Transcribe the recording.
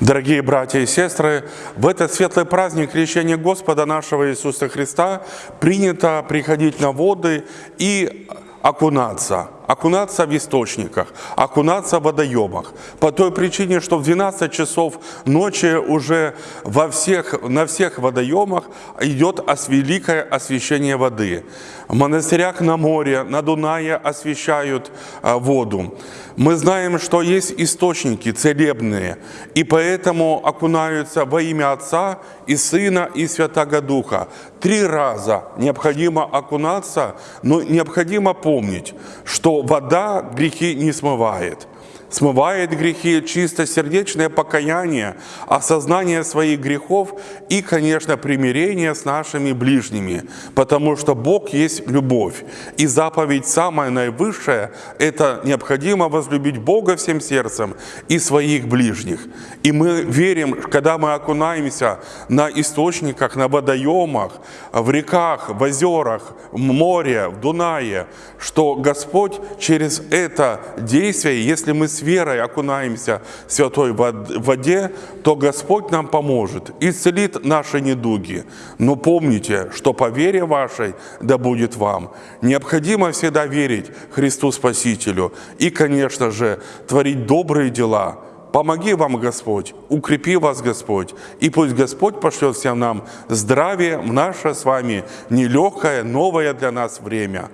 Дорогие братья и сестры, в этот светлый праздник крещения Господа нашего Иисуса Христа принято приходить на воды и окунаться, окунаться в источниках, окунаться в водоемах. По той причине, что в 12 часов ночи уже во всех, на всех водоемах идет великое освящение воды. В монастырях на море, на Дунае освещают а, воду. Мы знаем, что есть источники целебные, и поэтому окунаются во имя Отца и Сына и Святаго Духа. Три раза необходимо окунаться, но необходимо помнить, что вода грехи не смывает. Смывает грехи чистосердечное покаяние, осознание своих грехов и, конечно, примирение с нашими ближними, потому что Бог есть любовь. И заповедь самая наивысшая – это необходимо возлюбить Бога всем сердцем и своих ближних. И мы верим, когда мы окунаемся на источниках, на водоемах, в реках, в озерах, в море, в Дунае, что Господь через это действие, если мы с верой окунаемся в святой вод- воде, то Господь нам поможет, исцелит наши недуги. Но помните, что по вере вашей да будет вам. Необходимо всегда верить Христу Спасителю и, конечно же, творить добрые дела. Помоги вам, Господь, укрепи вас, Господь, и пусть Господь пошлет всем нам здравие в наше с вами нелегкое, новое для нас время.